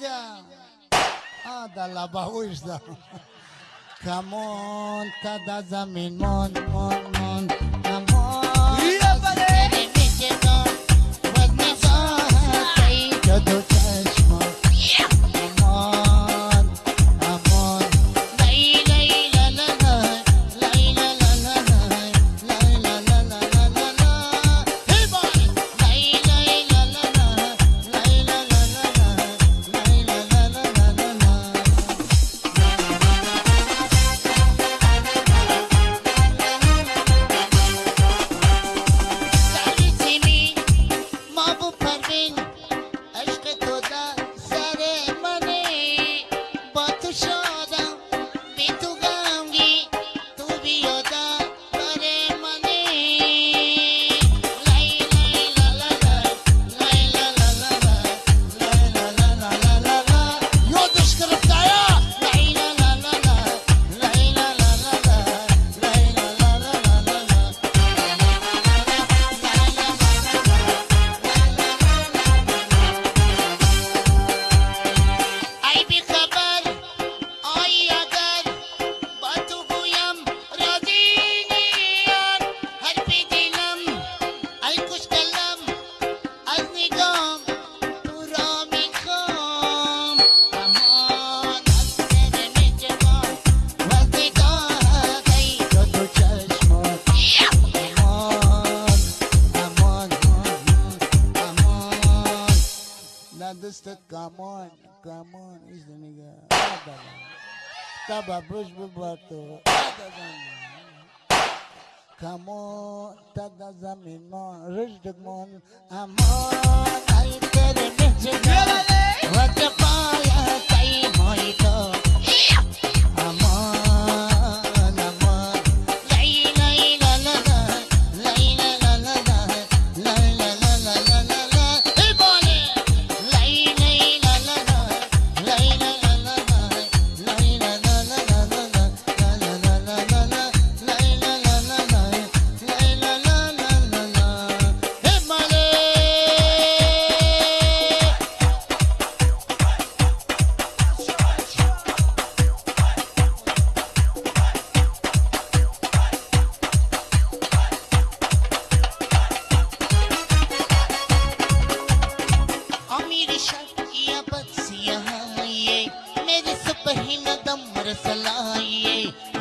Ida. Ada la bahuishda. Come on, kada zamin mon mon mon. Come on. Yeah, buddy. said, come on, come on, is the nigga. Taba me, bubato. Come on, tada zamino, Rich, the moon. I'm on, I get a bitch. What the fire, time, moito. Yeah.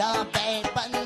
love, babe, but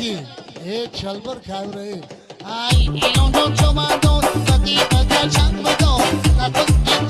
की एक छलबर खाव रहे आई एवं जो चमादो सकी बजा छंग बदो ना तो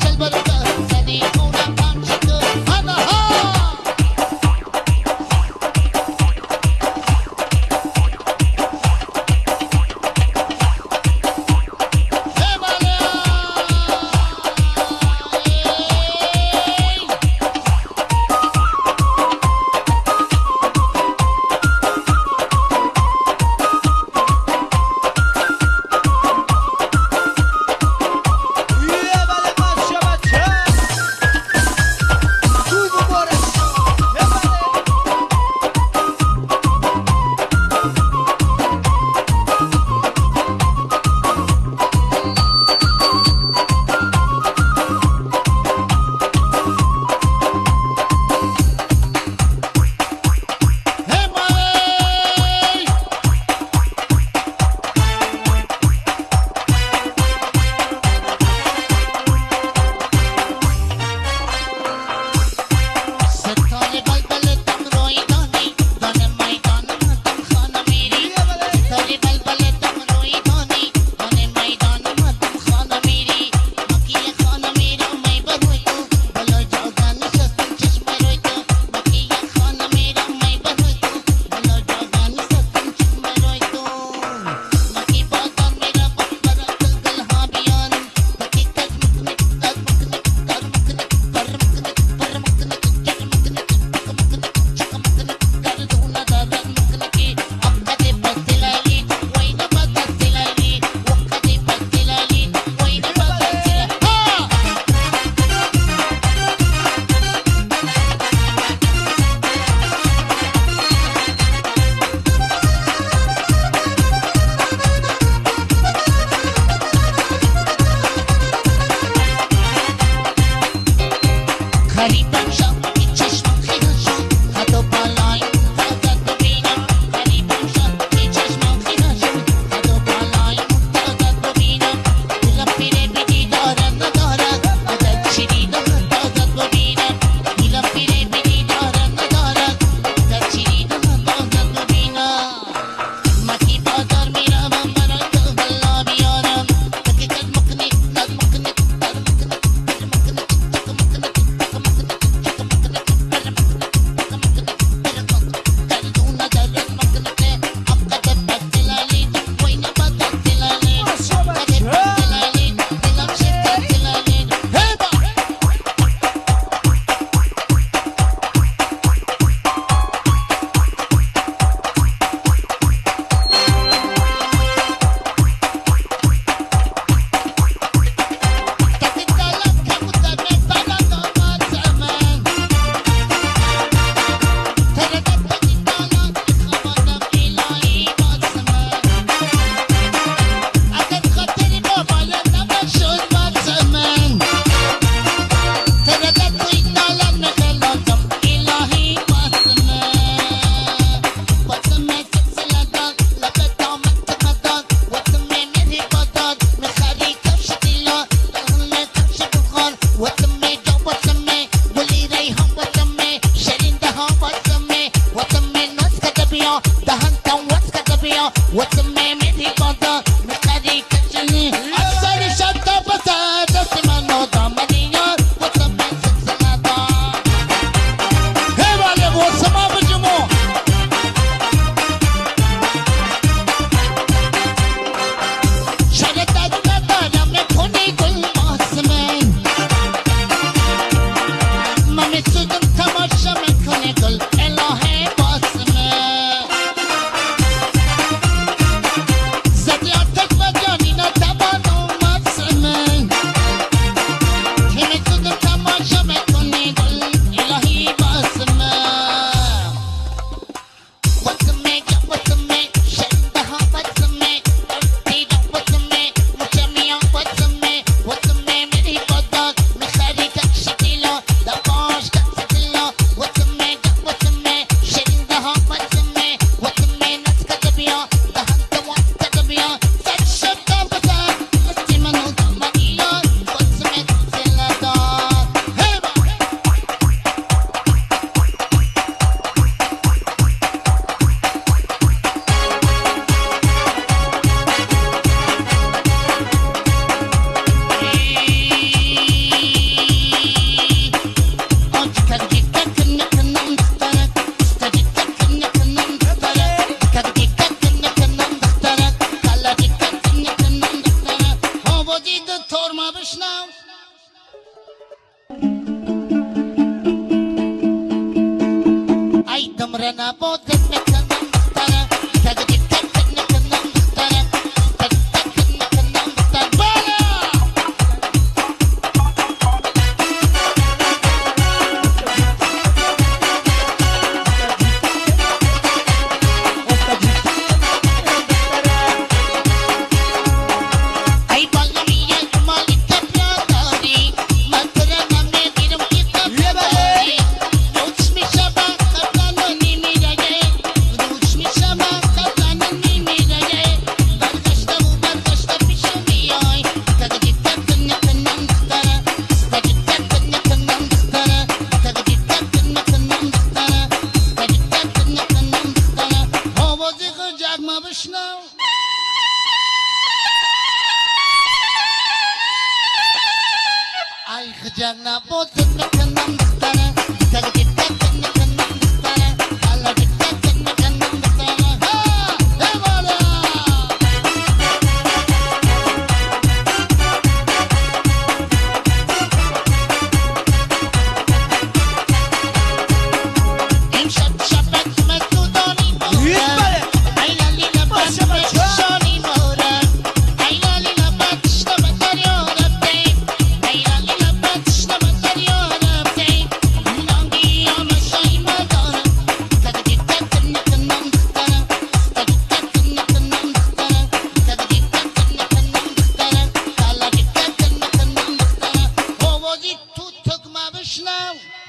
Oh.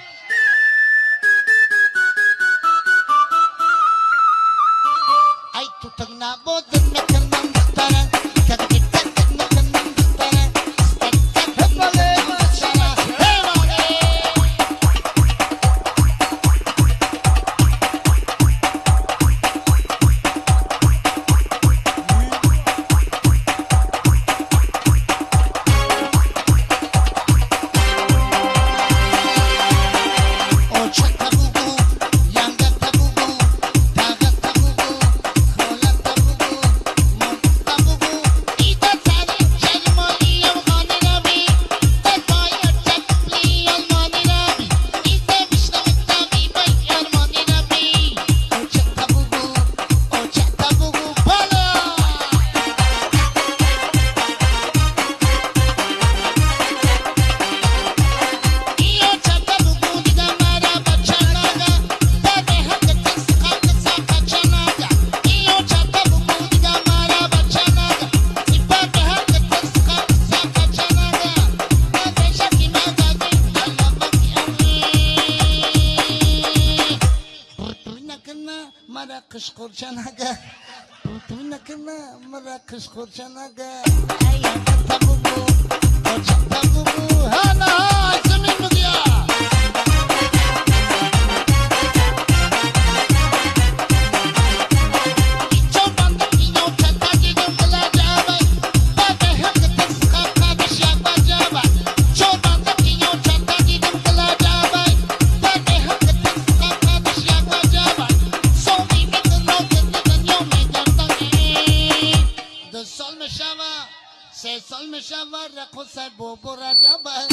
مراكش قرشنك تونك ما مراكش قرشنك أي تطلبوا تطلبوا Şey salmış var, kusar bu burada ben.